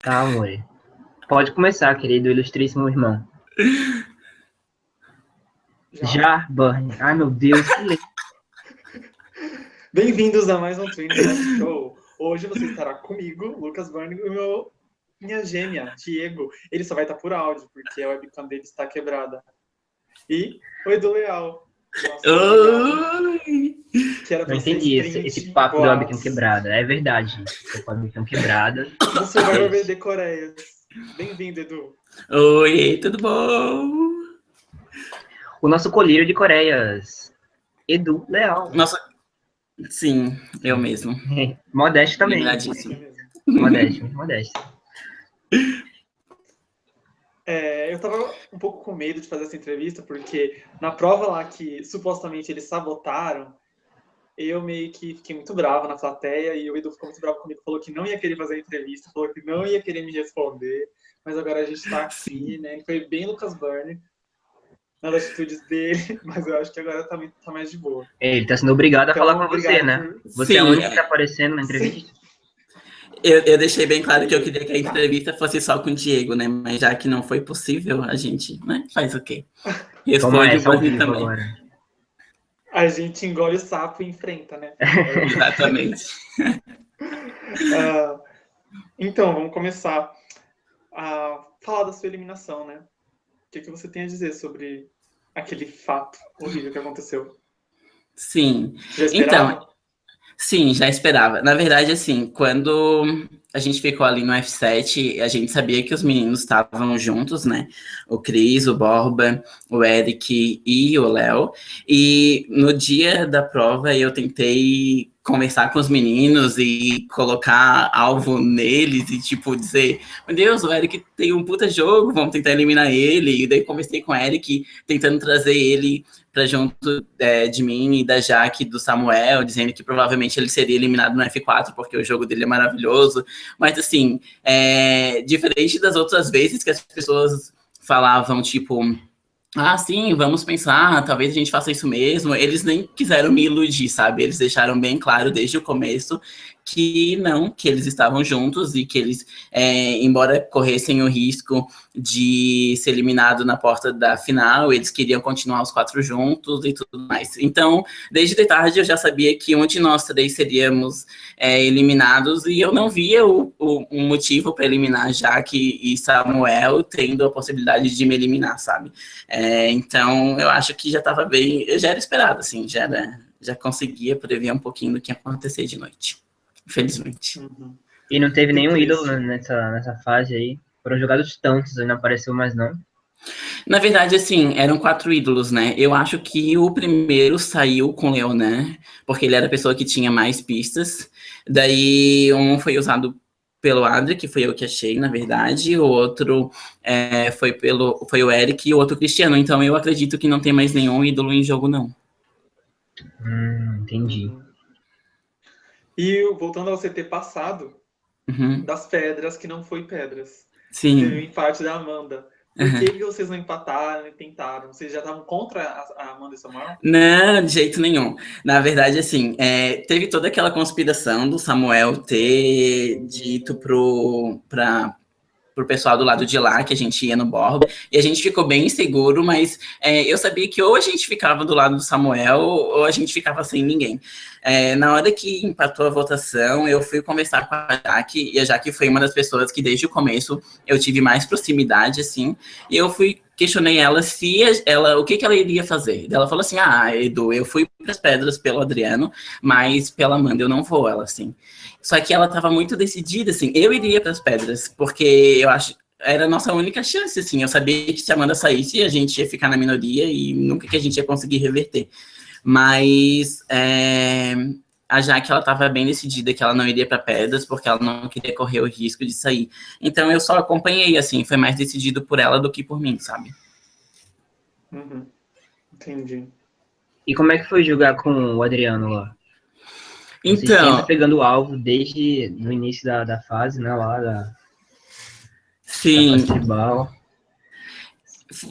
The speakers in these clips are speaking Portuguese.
Tá, amor. Pode começar, querido ilustríssimo irmão. Já, Já Burn. Ai, meu Deus. Bem-vindos a mais um Twin Show. Hoje você estará comigo, Lucas Burn, e meu, minha gêmea, Diego. Ele só vai estar por áudio, porque a webcam dele está quebrada. E o Edu Leal. Oi! Que era Não entendi esse, esse papo da webcam quebrada. É verdade. Webcam quebrada. Você vai ver de Coreia. Bem-vindo, Edu. Oi, tudo bom? O nosso colírio de Coreias, Edu Leal. Nossa, sim, eu mesmo. É, modesto também. Modesto, modesto. É, eu tava um pouco com medo de fazer essa entrevista, porque na prova lá que supostamente eles sabotaram, eu meio que fiquei muito bravo na plateia e o Edu ficou muito bravo comigo, falou que não ia querer fazer a entrevista, falou que não ia querer me responder, mas agora a gente tá aqui, né? Foi bem Lucas Burner nas atitudes dele, mas eu acho que agora tá, tá mais de boa. Ele tá sendo obrigado a então, falar com você, né? Você Sim. é o único que tá aparecendo na entrevista. Sim. Eu, eu, deixei bem claro que eu queria que a entrevista fosse só com o Diego, né? Mas já que não foi possível, a gente né? faz o quê? Responde o também. Agora. A gente engole o sapo e enfrenta, né? Exatamente. uh, então, vamos começar a falar da sua eliminação, né? O que, que você tem a dizer sobre aquele fato horrível que aconteceu? Sim. Então, Sim, já esperava. Na verdade, assim, quando a gente ficou ali no F7, a gente sabia que os meninos estavam juntos, né? O Cris, o Borba, o Eric e o Léo. E no dia da prova eu tentei conversar com os meninos e colocar alvo neles e, tipo, dizer, meu Deus, o Eric tem um puta jogo, vamos tentar eliminar ele. E daí conversei com o Eric, tentando trazer ele para junto é, de mim e da Jaque do Samuel, dizendo que provavelmente ele seria eliminado no F4, porque o jogo dele é maravilhoso. Mas, assim, é, diferente das outras vezes que as pessoas falavam, tipo, ah, sim, vamos pensar, talvez a gente faça isso mesmo. Eles nem quiseram me iludir, sabe? Eles deixaram bem claro desde o começo que não, que eles estavam juntos e que eles, é, embora corressem o risco de ser eliminado na porta da final, eles queriam continuar os quatro juntos e tudo mais. Então, desde de tarde eu já sabia que um de nós três seríamos é, eliminados e eu não via o, o um motivo para eliminar Jaque e Samuel tendo a possibilidade de me eliminar, sabe? É, então, eu acho que já estava bem, já era esperado, assim, já era, já conseguia prever um pouquinho do que ia acontecer de noite infelizmente. Uhum. E não teve nenhum ídolo nessa, nessa fase aí. Foram jogados tantos, e não apareceu mais não. Na verdade, assim, eram quatro ídolos, né? Eu acho que o primeiro saiu com o Leonan, porque ele era a pessoa que tinha mais pistas. Daí, um foi usado pelo Adri, que foi eu que achei, na verdade. O outro é, foi, pelo, foi o Eric e o outro Cristiano. Então, eu acredito que não tem mais nenhum ídolo em jogo, não. Hum, entendi. E voltando ao CT passado, uhum. das pedras que não foi pedras. Sim. Teve o empate da Amanda. Por uhum. que, vocês não empataram e tentaram? Vocês já estavam contra a Amanda e Samuel? Não, de jeito nenhum. Na verdade, assim, é, teve toda aquela conspiração do Samuel ter dito pro, pra, pro pessoal do lado de lá, que a gente ia no Borba, e a gente ficou bem inseguro, mas é, eu sabia que ou a gente ficava do lado do Samuel, ou a gente ficava sem ninguém. É, na hora que empatou a votação, eu fui conversar com a Jaque, e a Jaque foi uma das pessoas que desde o começo eu tive mais proximidade, assim, e eu fui questionei ela se ela o que, que ela iria fazer. Ela falou assim: "Ah, Edu, eu fui para as pedras pelo Adriano, mas pela Amanda eu não vou", ela assim. Só que ela estava muito decidida, assim, eu iria para as pedras, porque eu acho era a nossa única chance, assim. Eu sabia que se a Amanda saísse, a gente ia ficar na minoria e nunca que a gente ia conseguir reverter. Mas é, a Jaque, ela estava bem decidida que ela não iria para pedras, porque ela não queria correr o risco de sair. Então eu só acompanhei, assim, foi mais decidido por ela do que por mim, sabe? Uhum. Entendi. E como é que foi jogar com o Adriano lá? Então. Você pegando o alvo desde no início da, da fase, né? Lá da. Sim. Da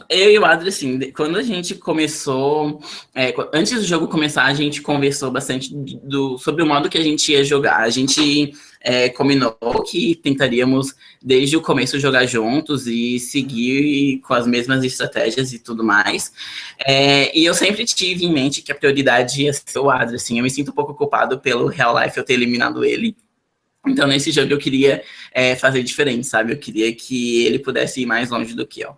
eu e o Adri, assim, quando a gente começou, é, antes do jogo começar, a gente conversou bastante do, sobre o modo que a gente ia jogar. A gente é, combinou que tentaríamos, desde o começo, jogar juntos e seguir com as mesmas estratégias e tudo mais. É, e eu sempre tive em mente que a prioridade ia ser o Adri, assim. Eu me sinto um pouco culpado pelo Real Life eu ter eliminado ele. Então, nesse jogo, eu queria é, fazer diferente, sabe? Eu queria que ele pudesse ir mais longe do que eu.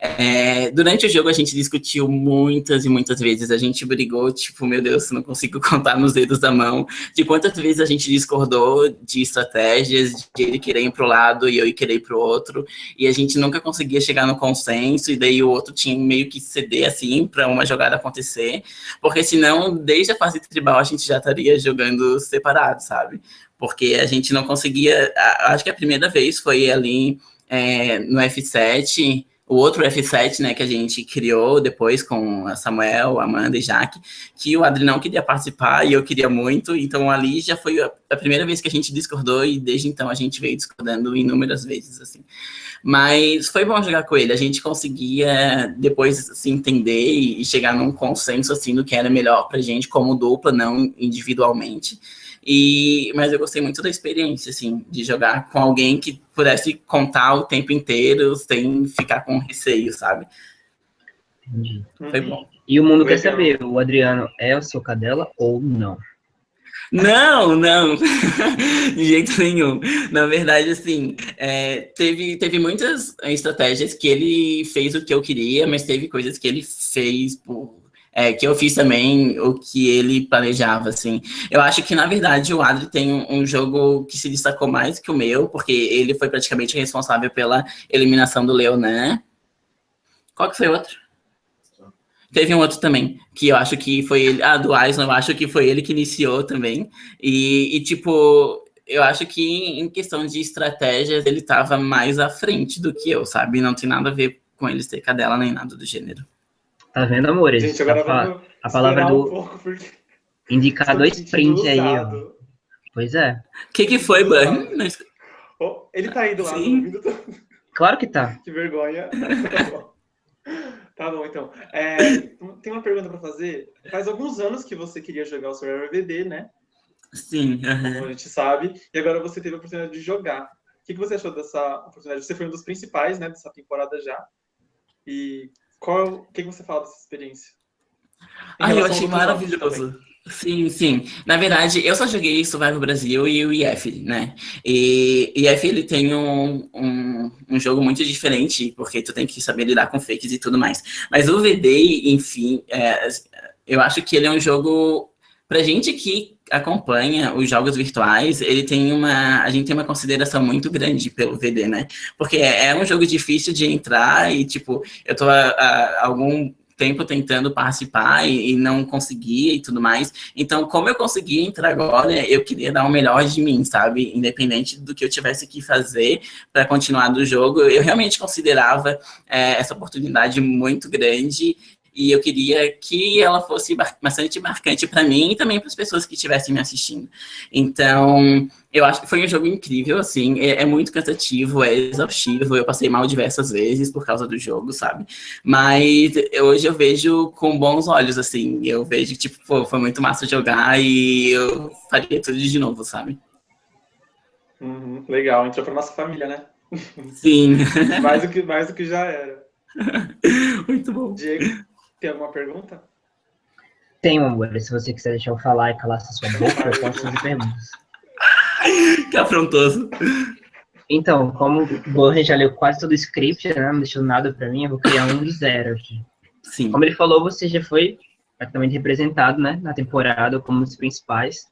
É, durante o jogo a gente discutiu muitas e muitas vezes, a gente brigou, tipo, meu Deus, não consigo contar nos dedos da mão, de quantas vezes a gente discordou de estratégias, de ele querer ir para o lado e eu querer ir para o outro, e a gente nunca conseguia chegar no consenso, e daí o outro tinha meio que ceder, assim, para uma jogada acontecer, porque senão, desde a fase tribal, a gente já estaria jogando separado, sabe? Porque a gente não conseguia, acho que a primeira vez foi ali é, no F7, o outro F7, né, que a gente criou depois com a Samuel, Amanda e Jaque, que o Adri não queria participar e eu queria muito, então ali já foi a primeira vez que a gente discordou e desde então a gente veio discordando inúmeras vezes, assim. Mas foi bom jogar com ele, a gente conseguia depois se assim, entender e chegar num consenso, assim, do que era melhor pra gente como dupla, não individualmente. E, mas eu gostei muito da experiência, assim, de jogar com alguém que pudesse contar o tempo inteiro sem ficar com receio, sabe? Entendi. Foi bom. E o mundo Legal. quer saber, o Adriano é o seu cadela ou não? Não, não, de jeito nenhum. Na verdade, assim, é, teve, teve muitas estratégias que ele fez o que eu queria, mas teve coisas que ele fez por é, que eu fiz também o que ele planejava, assim. Eu acho que, na verdade, o Adri tem um, jogo que se destacou mais que o meu, porque ele foi praticamente responsável pela eliminação do Leonan. Qual que foi o outro? Teve um outro também, que eu acho que foi ele, ah, do Aislan, eu acho que foi ele que iniciou também. E, e, tipo, eu acho que em questão de estratégias, ele estava mais à frente do que eu, sabe? Não tem nada a ver com ele ser cadela nem nada do gênero. Tá vendo, amores? Gente, agora a, a palavra do. Um pouco porque... Indicar dois prints aí, ó. Pois é. O que, que foi, Burn? Oh, ele tá aí do lado. Ouvindo... Claro que tá. Que vergonha. tá, bom. tá bom, então. É, tem uma pergunta para fazer. Faz alguns anos que você queria jogar o Survivor VD, né? Sim. Como a gente sabe. E agora você teve a oportunidade de jogar. O que, que você achou dessa oportunidade? Você foi um dos principais, né, dessa temporada já. E qual, o que você fala dessa experiência? Ah, eu achei maravilhoso. Sim, sim. Na verdade, eu só joguei Survival Brasil e o IF, né? E o IF, ele tem um, um, um, jogo muito diferente, porque tu tem que saber lidar com fakes e tudo mais. Mas o VD, enfim, é, eu acho que ele é um jogo... Pra gente que acompanha os jogos virtuais, ele tem uma, a gente tem uma consideração muito grande pelo VD, né? Porque é, é um jogo difícil de entrar e, tipo, eu tô há, algum tempo tentando participar e, e, não conseguia e tudo mais. Então, como eu consegui entrar agora, eu queria dar o melhor de mim, sabe? Independente do que eu tivesse que fazer para continuar do jogo, eu realmente considerava é, essa oportunidade muito grande e eu queria que ela fosse bastante marcante para mim e também para as pessoas que estivessem me assistindo. Então, eu acho que foi um jogo incrível, assim, é, é, muito cansativo, é exaustivo, eu passei mal diversas vezes por causa do jogo, sabe? Mas hoje eu vejo com bons olhos, assim, eu vejo que, tipo, pô, foi muito massa jogar e eu faria tudo de novo, sabe? Uhum, legal, entrou para nossa família, né? Sim. mais, do que, mais do que já era. Muito bom. Diego? Tem alguma pergunta? Tem, amor. Se você quiser deixar eu falar e calar sua boca, eu posso fazer perguntas. que afrontoso. Então, como o Borre já leu quase todo o script, né, não deixou nada para mim, eu vou criar um de zero aqui. Sim. Como ele falou, você já foi praticamente representado, né, na temporada como um dos principais.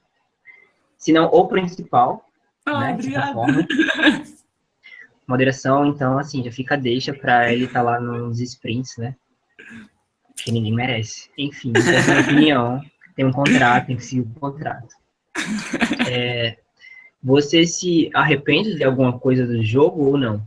Se não o principal, ah, né, forma. Moderação, então, assim, já fica deixa para ele estar tá lá nos sprints, né? Que ninguém merece. Enfim, essa é a minha opinião. Tem um contrato, tem que seguir o contrato. É, você se arrepende de alguma coisa do jogo ou não?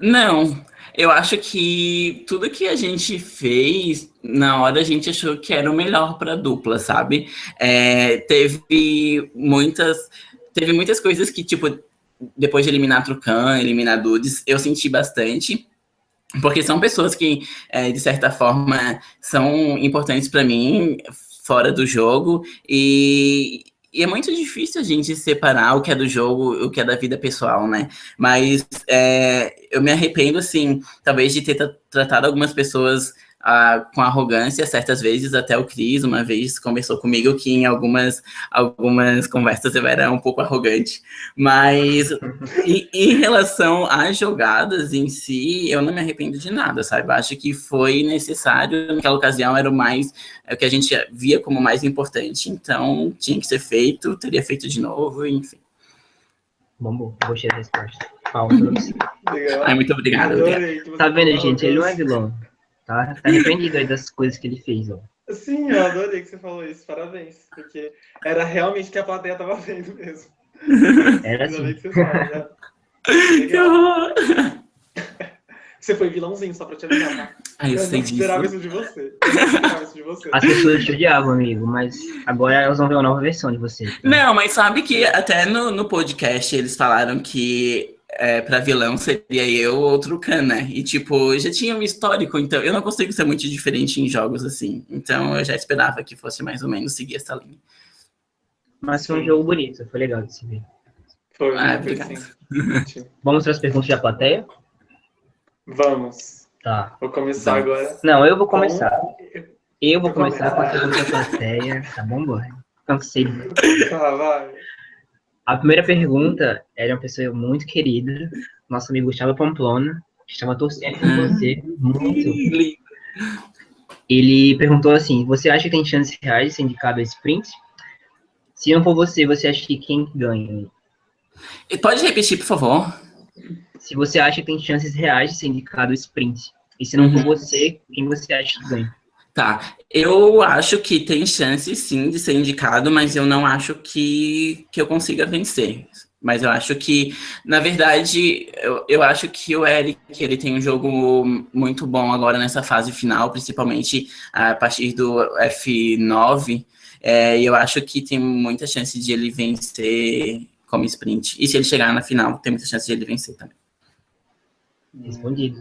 Não. Eu acho que tudo que a gente fez, na hora a gente achou que era o melhor para dupla, sabe? É, teve muitas teve muitas coisas que, tipo, depois de eliminar Trucan, eliminar Dudes, eu senti bastante. Porque são pessoas que, é, de certa forma, são importantes para mim fora do jogo e, e, é muito difícil a gente separar o que é do jogo e o que é da vida pessoal, né? Mas é, eu me arrependo, assim, talvez de ter tratado algumas pessoas ah, com arrogância, certas vezes até o Cris uma vez conversou comigo que em algumas, algumas conversas eu era um pouco arrogante, mas em, em, relação às jogadas em si, eu não me arrependo de nada, sabe? Acho que foi necessário, naquela ocasião era o mais, é o que a gente via como mais importante, então tinha que ser feito, teria feito de novo, enfim. Bom, gostei da resposta. Você. Ai, muito obrigado. obrigado. Tá vendo, gente? Ele não é vilão. Tá, tá arrependido aí das coisas que ele fez, ó. Sim, eu adorei que você falou isso. Parabéns. Porque era realmente o que a plateia tava vendo mesmo. Era assim. Que você, que! Você foi vilãozinho, só pra te avisar, tá? Ah, eu, eu sei não esperava isso de você. Eu esperava isso de você. As pessoas te odiavam, amigo, mas agora elas vão ver uma nova versão de você. Tá? Não, mas sabe que até no, no podcast eles falaram que é, para vilão seria eu ou outro Khan, né? E, tipo, já tinha um histórico, então eu não consigo ser muito diferente em jogos assim. Então eu já esperava que fosse mais ou menos seguir essa linha. Mas foi um jogo bonito, foi legal de se ver. Foi, ah, obrigado. Vamos para as perguntas da plateia? Vamos. Tá. Vou começar Vamos. agora. Não, eu vou começar. Eu vou começar com a pergunta da plateia, tá bom, boy? Cansei. Tá, vai. A primeira pergunta era uma pessoa muito querida, nosso amigo Gustavo Pamplona, que estava torcendo por você muito. Ele perguntou assim: você acha que tem chances reais de ser indicado a sprint? Se não for você, você acha que quem ganha? E Pode repetir, por favor? Se você acha que tem chances reais de ser indicado a sprint. E se não for Uhum. você, quem você acha que ganha? Tá, eu acho que tem chance sim de ser indicado, mas eu não acho que, que eu consiga vencer. Mas eu acho que, na verdade, eu, eu acho que o Eric, ele tem um jogo muito bom agora nessa fase final, principalmente a partir do F9, é, e eu acho que tem muita chance de ele vencer como sprint. E se ele chegar na final, tem muita chance de ele vencer também. Respondido.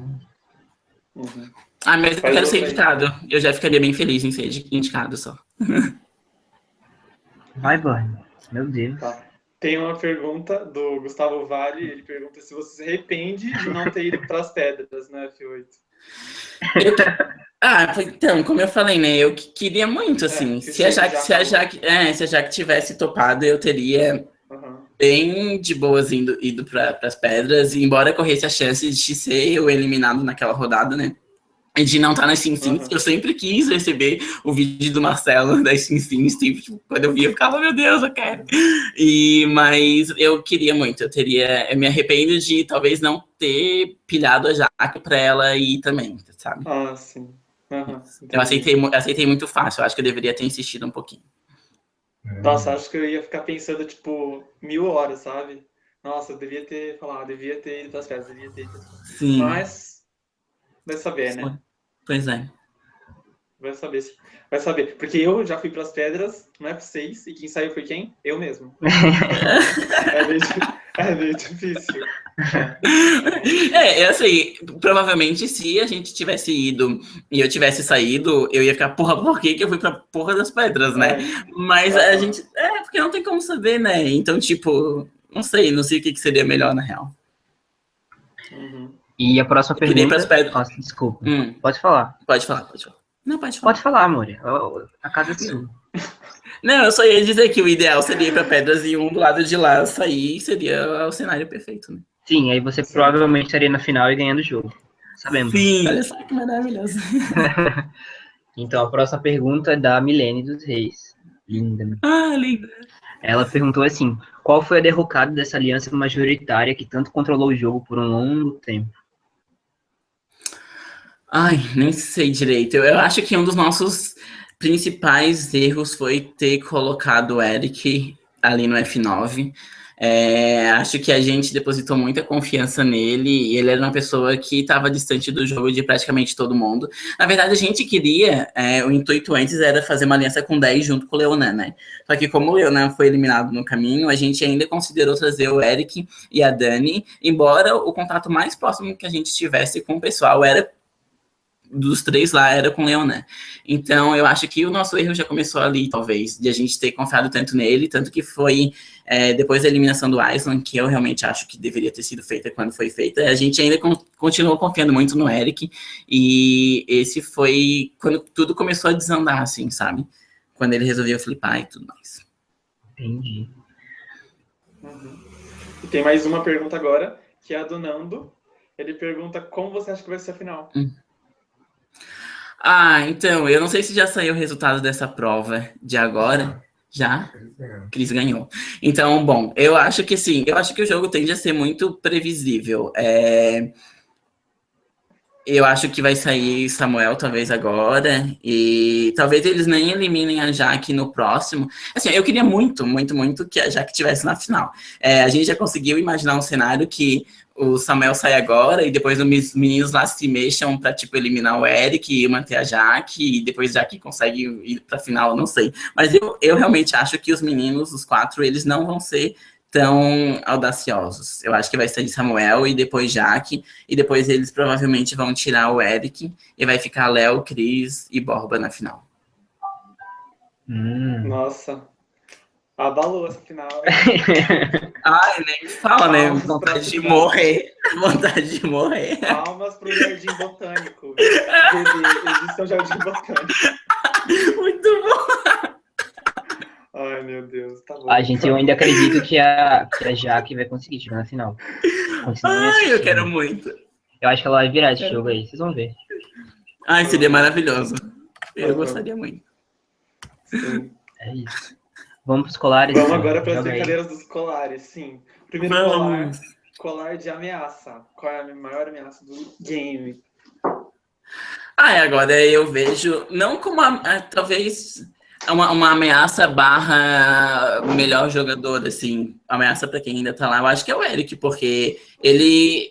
Uhum. Ah, mas eu Faz quero ser indicado. Eu já ficaria bem feliz em ser indicado só. Vai, boy. Meu Deus. Tá. Tem uma pergunta do Gustavo Vale. Ele pergunta se você se arrepende de não ter ido para as pedras na F8. Ah, foi- então, como eu falei, né? Eu que- queria muito, assim. que se, a Jaque, já se, a. Jaque, é, se a Jaque tivesse topado, eu teria Uhum. bem de boas indo, ido para as pedras, e embora corresse a chance de ser eu eliminado naquela rodada, né? De não estar nas Sim Sims, Uhum. eu sempre quis receber o vídeo do Marcelo das Sim Sims, tipo, quando eu via, eu ficava, meu Deus, eu quero. E, mas eu queria muito, eu teria, eu me arrependo de talvez não ter pilhado a Jaque para ela ir também, sabe? Ah, sim. Uhum. Eu aceitei, mu- aceitei muito fácil, eu acho que eu deveria ter insistido um pouquinho. Nossa, acho que eu ia ficar pensando, tipo, mil horas, sabe? Nossa, eu devia ter falado, devia ter ido para as pedras, devia ter ido. Sim. Mas, vai saber, né? Pois é. Vai saber. Vai saber. Porque eu já fui para as pedras no F6 e quem saiu foi quem? Eu mesmo. é, meio, é meio difícil. É, eu sei, provavelmente se a gente tivesse ido e eu tivesse saído, eu ia ficar, porra, por que, que eu fui pra porra das pedras, né? Mas a Aham. gente. É, porque não tem como saber, né? Então, tipo, não sei, não sei o que, que seria melhor na real. Uhum. E a próxima Eu queria ir pras pergunta. pedras. Nossa, desculpa. Hum, Pode falar. pode falar, pode falar. Não, pode falar. Pode falar, amor. A casa é sua. Não, eu só ia dizer que o ideal seria ir pra pedras e um do lado de lá sair, seria o cenário perfeito, né? Sim, aí você provavelmente estaria na final e ganhando o jogo. Sabemos. Sim. Olha só que maravilhoso. Então, a próxima pergunta é da Milene dos Reis. Linda. Ah, lindo. Ela perguntou assim: qual foi a derrocada dessa aliança majoritária que tanto controlou o jogo por um longo tempo? Ai, nem sei direito. Eu, eu acho que um dos nossos principais erros foi ter colocado o Eric ali no F9. É, acho que a gente depositou muita confiança nele e ele era uma pessoa que estava distante do jogo de praticamente todo mundo. Na verdade, a gente queria, é, o intuito antes era fazer uma aliança com 10 junto com o Leonan, né? Só que como o Leonan foi eliminado no caminho, a gente ainda considerou trazer o Eric e a Dani, embora o contato mais próximo que a gente tivesse com o pessoal era dos três lá era com o Leonan. Então, eu acho que o nosso erro já começou ali, talvez, de a gente ter confiado tanto nele, tanto que foi é, depois da eliminação do Iceland, que eu realmente acho que deveria ter sido feita quando foi feita, a gente ainda con continuou confiando muito no Eric, e esse foi quando tudo começou a desandar, assim, sabe? Quando ele resolveu flipar e tudo mais. Entendi. Uhum. E tem mais uma pergunta agora, que é a do Nando. Ele pergunta como você acha que vai ser a final. Hum. Ah, então, eu não sei se já saiu o resultado dessa prova de agora. Já? Cris ganhou. Então, bom, eu acho que sim, eu acho que o jogo tende a ser muito previsível. É... Eu acho que vai sair Samuel, talvez, agora, e talvez eles nem eliminem a Jaque no próximo. Assim, eu queria muito, muito, muito que a Jaque estivesse na final. É, a gente já conseguiu imaginar um cenário que o Samuel sai agora e depois os meninos lá se mexam para tipo eliminar o Eric e manter a Jaque e depois Jaque consegue ir para final, não sei. Mas eu, eu realmente acho que os meninos, os quatro, eles não vão ser tão audaciosos. Eu acho que vai sair Samuel e depois Jaque e depois eles provavelmente vão tirar o Eric e vai ficar Léo, Cris e Borba na final. Hum. Nossa, Abalou essa final. Ai, nem fala, né? Vontade de morrer. Vontade de morrer. Palmas pro Jardim Botânico. Edição Jardim Botânico. Muito bom. Ai, meu Deus, tá bom. A gente, eu ainda acredito que a, que a Jaque vai conseguir chegar na final. Ai, eu quero muito. Eu acho que ela vai virar esse jogo aí, vocês vão ver. Ai, seria maravilhoso. Eu gostaria muito. Sim. É isso. Vamos para os colares? Vamos agora para as brincadeiras dos colares, sim. Primeiro Vamos. colar, colar de ameaça. Qual é a maior ameaça do game? Ah, agora eu vejo, não como, a, a, talvez, uma, uma ameaça barra melhor jogador, assim, ameaça para quem ainda tá lá, eu acho que é o Eric, porque ele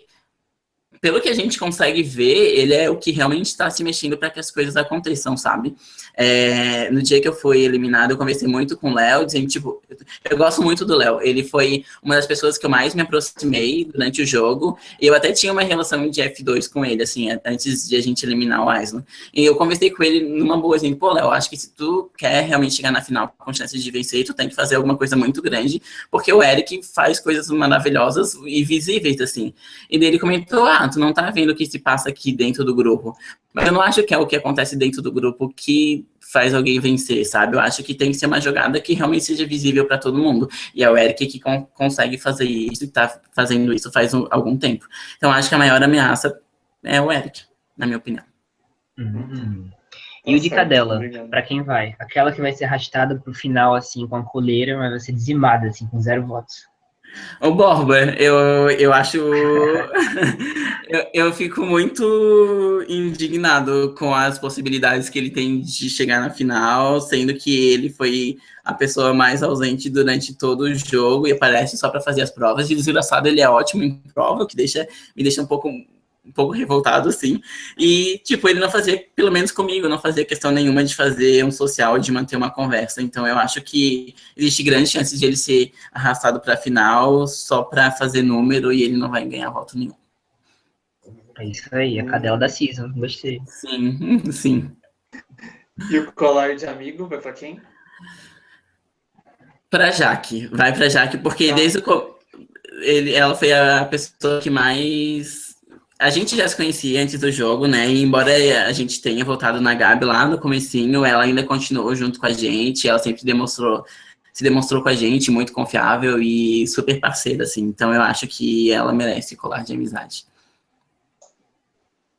pelo que a gente consegue ver, ele é o que realmente está se mexendo para que as coisas aconteçam, sabe? É, no dia que eu fui eliminado, eu conversei muito com o Léo, dizendo, tipo, eu gosto muito do Léo. Ele foi uma das pessoas que eu mais me aproximei durante o jogo. E eu até tinha uma relação de F2 com ele, assim, antes de a gente eliminar o Island. E eu conversei com ele numa boa, assim, pô, Léo, acho que se tu quer realmente chegar na final com chances de vencer, tu tem que fazer alguma coisa muito grande, porque o Eric faz coisas maravilhosas e visíveis, assim. E ele comentou, ah, tu não tá vendo o que se passa aqui dentro do grupo. Mas eu não acho que é o que acontece dentro do grupo que faz alguém vencer, sabe? Eu acho que tem que ser uma jogada que realmente seja visível para todo mundo. E é o Eric que con consegue fazer isso e tá fazendo isso faz um, algum tempo. Então acho que a maior ameaça é o Eric, na minha opinião. Uhum. E o de cadela, para quem vai? Aquela que vai ser arrastada pro final, assim, com a coleira, mas vai ser dizimada, assim, com zero votos. Ô, Borba, eu, eu acho. eu, eu fico muito indignado com as possibilidades que ele tem de chegar na final, sendo que ele foi a pessoa mais ausente durante todo o jogo e aparece só para fazer as provas. E desgraçado, ele é ótimo em prova, o que deixa, me deixa um pouco um pouco revoltado, assim. E, tipo, ele não fazia, pelo menos comigo, não fazia questão nenhuma de fazer um social, de manter uma conversa. Então, eu acho que existe grande chance de ele ser arrastado para a final só para fazer número e ele não vai ganhar voto nenhum. É isso aí, a cadela da season, gostei. Sim, sim. E o colar de amigo vai para quem? Para Jaque, vai para Jaque, porque tá. desde o ele, ela foi a pessoa que mais a gente já se conhecia antes do jogo, né? E embora a gente tenha voltado na Gabi lá no comecinho, ela ainda continuou junto com a gente, ela sempre demonstrou, se demonstrou com a gente muito confiável e super parceira, assim. Então eu acho que ela merece colar de amizade.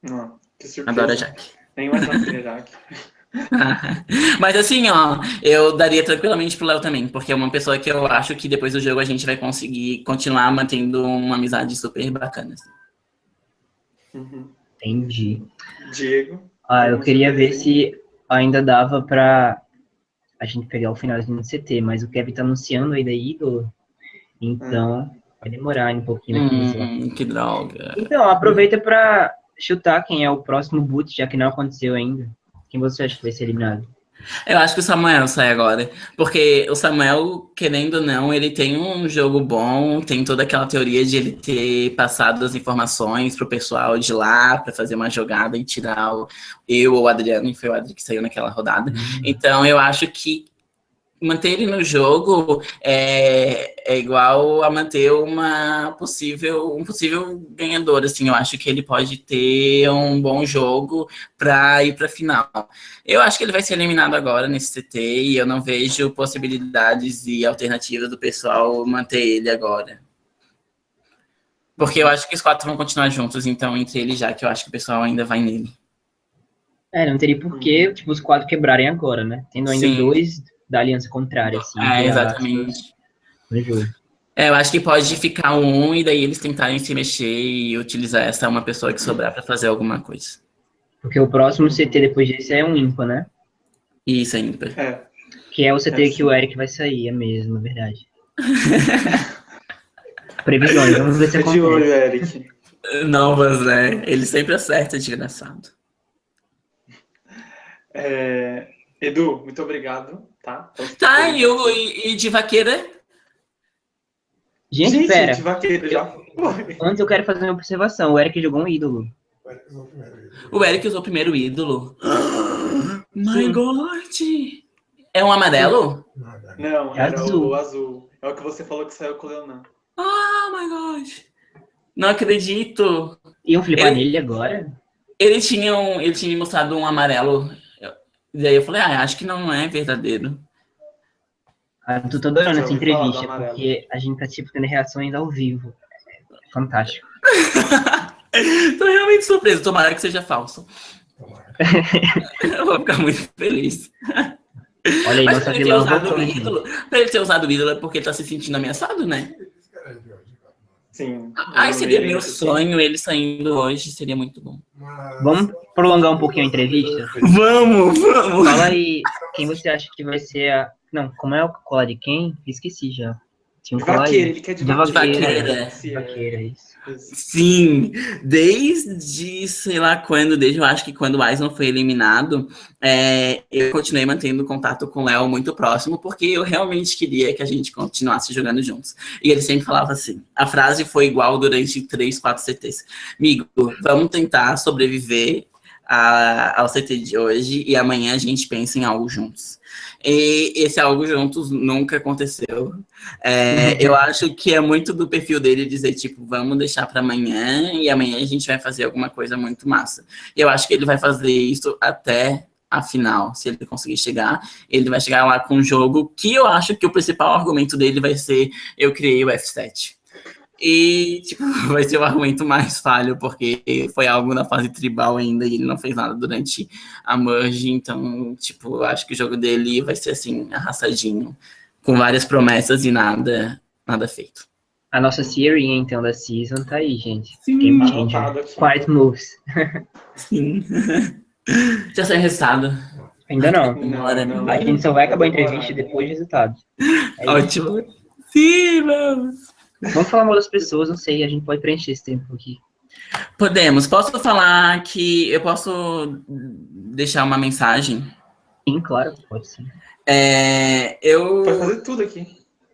Não, Adoro a Jaque. Nem mais a Jaque. Mas assim, ó, eu daria tranquilamente pro Léo também, porque é uma pessoa que eu acho que depois do jogo a gente vai conseguir continuar mantendo uma amizade super bacana. Assim. Uhum. Entendi. Diego? Ah, eu queria ver se ainda dava para a gente pegar o finalzinho do CT, mas o Kevin tá anunciando aí da Eagle, Então, hum. vai demorar um pouquinho. Hum, que droga. Então, aproveita para chutar quem é o próximo boot, já que não aconteceu ainda. Quem você acha que vai ser eliminado? Eu acho que o Samuel sai agora. Porque o Samuel, querendo ou não, ele tem um jogo bom, tem toda aquela teoria de ele ter passado as informações pro pessoal de lá para fazer uma jogada e tirar o, eu ou o Adriano, e foi o Adriano que saiu naquela rodada. Uhum. Então eu acho que manter ele no jogo é, é igual a manter uma possível, um possível ganhador. Assim, eu acho que ele pode ter um bom jogo para ir para a final. Eu acho que ele vai ser eliminado agora nesse CT e eu não vejo possibilidades e alternativas do pessoal manter ele agora. Porque eu acho que os quatro vão continuar juntos, então entre eles já que eu acho que o pessoal ainda vai nele. É, não teria porquê, tipo, os quatro quebrarem agora, né? Tendo ainda Sim. dois da aliança contrária, assim. É, exatamente. É, eu acho que pode ficar um e daí eles tentarem se mexer e utilizar essa uma pessoa que sobrar para fazer alguma coisa. Porque o próximo CT depois desse é um ímpar, né? Isso, é ímpar. É. Que é o CT é que o Eric vai sair, é mesmo, é verdade. Previsões, vamos ver se acontece. de olho, Eric. Novas, né? Ele sempre acerta, desgraçado. É... Edu, muito obrigado tá? Então, tá, e, o, e, e de vaqueira? Gente, Gente pera. De vaqueira já Antes eu quero fazer uma observação. O Eric jogou um ídolo. O Eric usou o primeiro ídolo. My God! É um amarelo? Não, é azul. o azul. É o que você falou que saiu com o Leonan. Oh my God! Não acredito! Iam flipar ele, nele agora? Ele tinha, um, ele tinha mostrado um amarelo e aí eu falei, ah, acho que não é verdadeiro. Ah, tô, tô adorando essa entrevista, porque a gente tá, tipo, tendo reações ao vivo. É fantástico. tô realmente surpreso. Tomara que seja falso. eu vou ficar muito feliz. Olha aí, Mas nossa vilã voltou. Pra ele ter usado o ídolo é porque ele tá se sentindo ameaçado, né? Sim. Ai, seria meu sonho ele saindo hoje, seria muito bom. Vamos prolongar um pouquinho a entrevista? Vamos, vamos! Fala aí, quem você acha que vai ser a... Não, como é o colar de quem? Esqueci já. Tinha um de vaqueira, ele quer de, de vaqueira. vaqueira. De vaqueira, isso. Sim, desde sei lá quando, desde eu acho que quando o Aisman foi eliminado, é, eu continuei mantendo contato com o Léo muito próximo, porque eu realmente queria que a gente continuasse jogando juntos. E ele sempre falava assim: a frase foi igual durante três, quatro CTs. Amigo, vamos tentar sobreviver a, ao CT de hoje e amanhã a gente pensa em algo juntos. E esse algo juntos nunca aconteceu. É, eu acho que é muito do perfil dele dizer, tipo, vamos deixar para amanhã e amanhã a gente vai fazer alguma coisa muito massa. E eu acho que ele vai fazer isso até a final, se ele conseguir chegar, ele vai chegar lá com um jogo que eu acho que o principal argumento dele vai ser eu criei o F7. E, tipo, vai ser o argumento mais falho, porque foi algo na fase tribal ainda e ele não fez nada durante a merge. Então, tipo, acho que o jogo dele vai ser, assim, arrastadinho, com várias promessas e nada, nada feito. A nossa Siri, então, da Season tá aí, gente. Sim, Game Changer. Quiet Moves. Sim. Já saiu resultado. Ainda não. não, não a gente só vai acabar a entrevista depois do resultado. É Ótimo. Sim, vamos. Vamos falar mal das pessoas, não sei, a gente pode preencher esse tempo aqui. Podemos. Posso falar que eu posso deixar uma mensagem? Sim, claro, pode sim. É, eu. Pode fazer tudo aqui.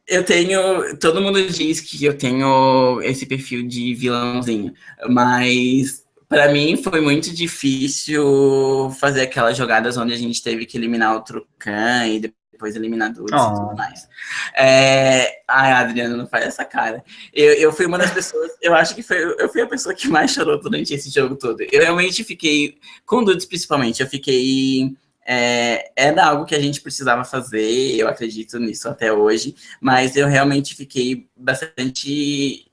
Eu tenho. Todo mundo diz que eu tenho esse perfil de vilãozinho, mas para mim foi muito difícil fazer aquelas jogadas onde a gente teve que eliminar o Trucan e depois eliminadores oh. e tudo mais. É... Ai, Adriano, não faz essa cara. Eu, eu fui uma das pessoas, eu acho que foi, eu fui a pessoa que mais chorou durante esse jogo todo. Eu realmente fiquei, com Dudes principalmente, eu fiquei. É, era algo que a gente precisava fazer, eu acredito nisso até hoje, mas eu realmente fiquei bastante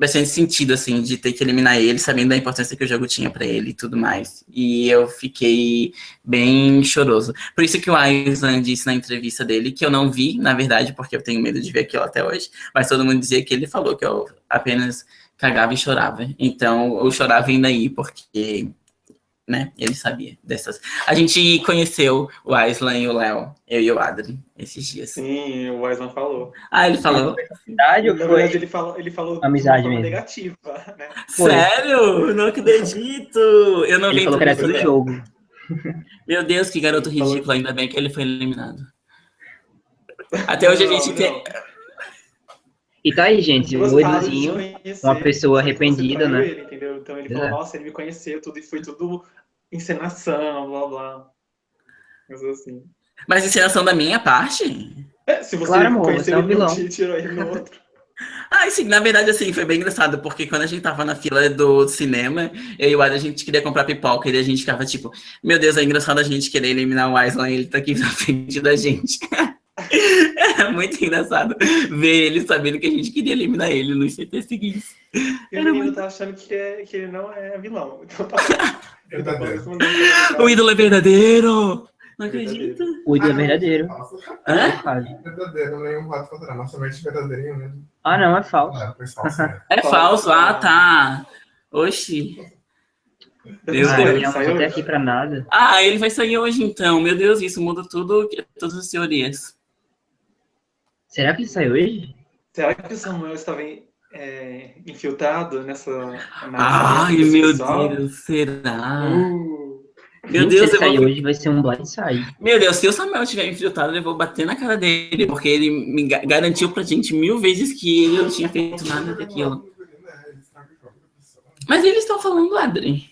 bastante sentido, assim, de ter que eliminar ele, sabendo da importância que o jogo tinha para ele e tudo mais. E eu fiquei bem choroso. Por isso que o Aislan disse na entrevista dele, que eu não vi, na verdade, porque eu tenho medo de ver aquilo até hoje, mas todo mundo dizia que ele falou que eu apenas cagava e chorava. Então, eu chorava ainda aí, porque né? Ele sabia dessas. A gente conheceu o Aislan e o Léo, eu e o Adri, esses dias. Sim, o Aislan falou. Ah, ele falou? Amizade ou foi? verdade, ele falou, ele falou Amizade de uma forma mesmo. negativa, né? Sério? Não acredito! Eu não Ele vi falou que era tudo jogo. Meu Deus, que garoto ridículo, ainda bem que ele foi eliminado. Até hoje a gente Não, tem. não. E tá aí, gente, o Eduzinho, uma pessoa arrependida, né? Ele, entendeu? Então ele Pois falou, é. nossa, ele me conheceu, tudo, e foi tudo encenação, blá blá. Mas assim. Mas encenação da minha parte? É, se você Claro, amor, conhecer você é um ele, não vilão. te tirou ele no outro. Ah, sim, na verdade, assim, foi bem engraçado, porque quando a gente tava na fila do cinema, eu e o Adam, a gente queria comprar pipoca, e a gente ficava tipo, meu Deus, é engraçado a gente querer eliminar o Aislan, ele tá aqui na frente da gente. É muito engraçado ver ele sabendo que a gente queria eliminar ele nos CT seguintes. E o Era menino muito- tá achando que, é, que ele não é vilão. Então tá. Verdadeiro. O ídolo é verdadeiro! Não acredito. o ídolo é verdadeiro. Nossa, Hã? Quase. verdadeiro, nenhum rato contra nós, somente verdadeirinho mesmo. Ah, não, é falso. Ah, foi falso, né? É falso, ah, tá. Oxi. Meu Ah, Deus. ele não Saiu até hoje? aqui pra nada. Ah, ele vai sair hoje então. Meu Deus, isso muda tudo, todas as teorias. Será que ele saiu hoje? Será que o Samuel estava é, infiltrado nessa. na Ai, meu? Deus, será? Uh, Meu Deus, eu vou... hoje vai ser um blindside. Meu Deus, se o Samuel tiver infiltrado, eu vou bater na cara dele, porque ele me ga- garantiu pra gente mil vezes que ele não tinha feito nada daquilo. Mas eles estão falando, Adri.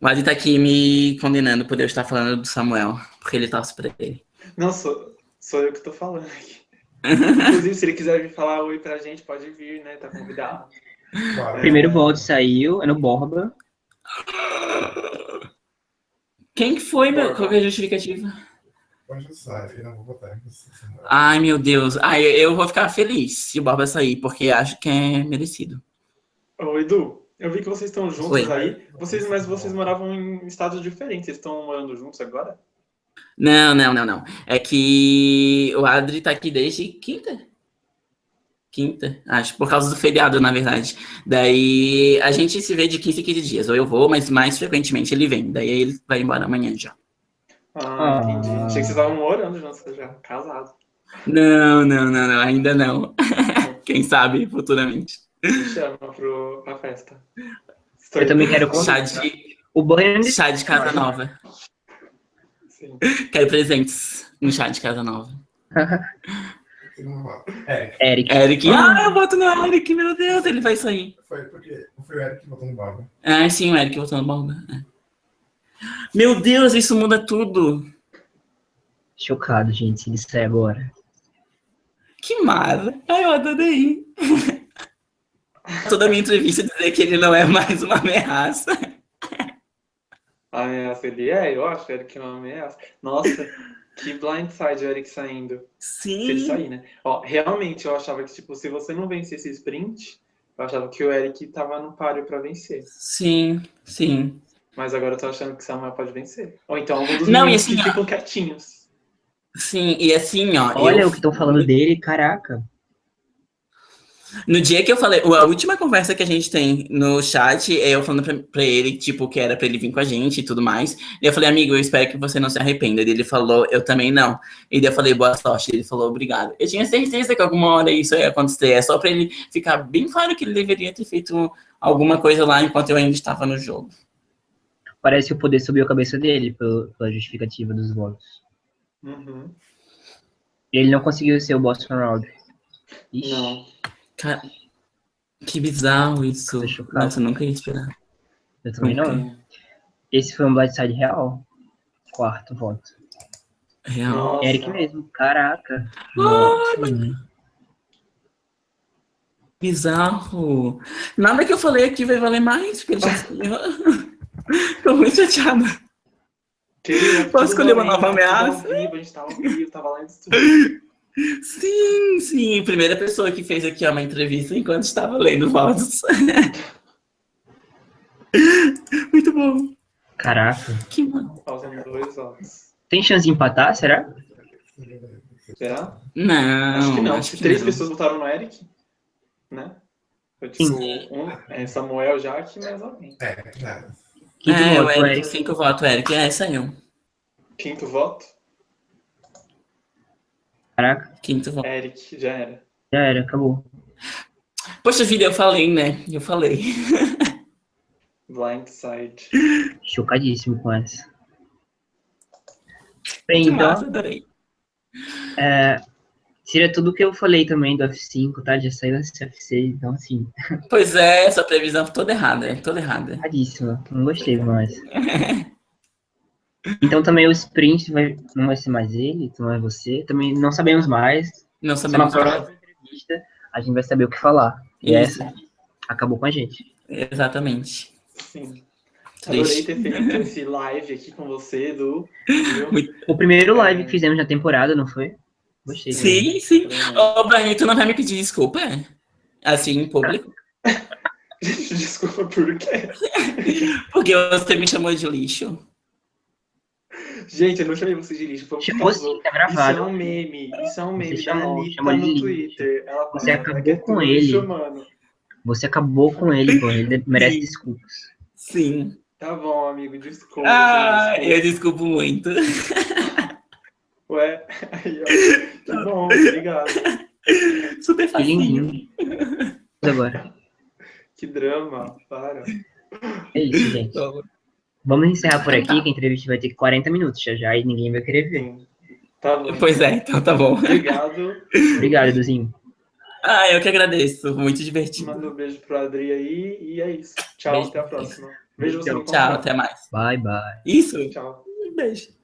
O Adri tá aqui me condenando por eu estar falando do Samuel, porque ele torce pra ele. não, sou, sou eu que tô falando aqui. Inclusive, se ele quiser vir falar oi pra gente, pode vir, né? Tá convidado. Primeiro voto saiu, é no Borba. Quem que foi, meu? Qual que é a justificativa? Pode sair, eu não vou. Samuel. Ai, meu Deus. Ai, eu vou ficar feliz se o Borba sair, porque acho que é merecido. Ô, Edu, eu vi que vocês estão juntos Oi. aí. Vocês, mas vocês moravam em estados diferentes. Vocês estão morando juntos agora? Não, não, não, não. É que o Adri tá aqui desde quinta. Quinta, acho, por causa do feriado, na verdade. Daí a gente se vê de 15 em 15 dias. Ou eu vou, mas mais frequentemente ele vem. Daí ele vai embora amanhã já. Ah, Ah. entendi. Achei que vocês estavam morando já, casados. Não, não, não, não, ainda não. Quem sabe, futuramente. Me chama pro, pra festa. Estou Eu também quero Chá contar. de, O Borba chá de casa nova. Sim. Quero presentes no chá de casa nova. É, Eric. Eric. Ah, eu voto no Eric, meu Deus, ele vai sair. foi porque foi o Eric que votou no Barba. Ah, sim, o Eric voltando bomba. É. Meu Deus, isso muda tudo. Chocado, gente, se ele sair agora. Que mara. Ai, eu adorei. Toda minha entrevista dizer que ele não é mais uma ameaça. Ameaça ele é, eu acho, Eric que não ameaça. Nossa, que blindside o Eric saindo. Se ele Sim. sair, né? Ó, realmente eu achava que, tipo, se você não vencesse esse sprint, eu achava que o Eric tava no páreo pra vencer. Sim, sim. Mas agora eu tô achando que o Samuel pode vencer. Ou então algum dos Não, e assim, que ó. ficam quietinhos. Sim, e assim, ó. Olha eu- o que estão falando dele, caraca. No dia que eu falei, a última conversa que a gente tem no chat é eu falando pra, pra ele, tipo, que era pra ele vir com a gente e tudo mais. E eu falei, amigo, eu espero que você não se arrependa. E ele falou, eu também não. E daí eu falei, boa sorte. Ele falou, obrigado. Eu tinha certeza que alguma hora isso ia acontecer. É só pra ele ficar bem claro que ele deveria ter feito alguma coisa lá enquanto eu ainda estava no jogo. Parece que o poder subiu a cabeça dele pelo- pela justificativa dos votos. Uhum. Ele não conseguiu ser o Boston Round. Ixi, Não. Cara, que bizarro isso. Nossa, eu nunca ia esperar. eu também não. Nunca. Esse foi um blindside real. Quarto voto. Real. Nossa. Eric mesmo, caraca. Ai, Nossa. Bizarro. Nada que eu falei aqui vai valer mais, porque ele já Tô muito chateada. Queria Posso escolher uma nova ameaça? Ao vivo, a gente tava ao vivo, tava lá no estúdio. Sim, sim. Primeira pessoa que fez aqui uma entrevista enquanto estava lendo votos. Muito bom. Caraca. Que mano. Tem chance de empatar, será? Será? Não. acho que não. acho que Três não. pessoas votaram no Eric, né? Foi tipo um, é, Samuel, Jaque e mais alguém. É, nada. Quinto é, o voto, Eric, Eric. cinco votos, Eric. É, saiu. Quinto voto? Caraca, Quinto voto. Eric, já era. já era, acabou. Poxa vida, eu falei, né? Eu falei. Blindside. Chocadíssimo com essa. Bem, Que então, massa, adorei. é, tira tudo que eu falei também do F5, tá? Já saiu esse F6, então assim, Pois é, essa previsão toda errada, é toda errada. erradíssima. Não gostei mais. Então também o sprint vai, não vai ser mais ele, não é você. Também não sabemos mais. Não Só na sabemos próxima entrevista a gente vai saber o que falar. E Isso. essa acabou com a gente. Exatamente. Sim. Adorei ter feito esse live aqui com você, Edu. Viu? O primeiro É. live que fizemos na temporada, não foi? Gostei. Sim, sim. Ô, Brian, tu não vai me pedir desculpa? Assim, em público? Desculpa por quê? Porque você me chamou de lixo. Gente, eu não chamei você de lixo. Foi Chamou sim, tá Isso é gravado. um meme. Isso é um meme Você da Anitta no lixo. Twitter. Ela Você fala, acabou "É com lixo, ele." mano. Você acabou com ele, pô. Ele merece Sim. desculpas. Sim. Tá bom, amigo, desculpa. Ah, desculpa. eu desculpo muito. Ué, aí, ó. Que bom, obrigado. Super Que facinho. Agora. Que drama, para. É isso, gente. Vamos encerrar por aqui, que a entrevista vai ter 40 minutos já já e ninguém vai querer ver. Tá bom. Pois é, então tá bom. Obrigado. Obrigado, Eduzinho. Ah, eu que agradeço. Muito divertido. Manda um beijo pro Adri aí e é isso. Tchau, Beijo. até a próxima. Beijo você Tchau, Tchau, até mais. Bye, bye. Isso. Tchau. Beijo.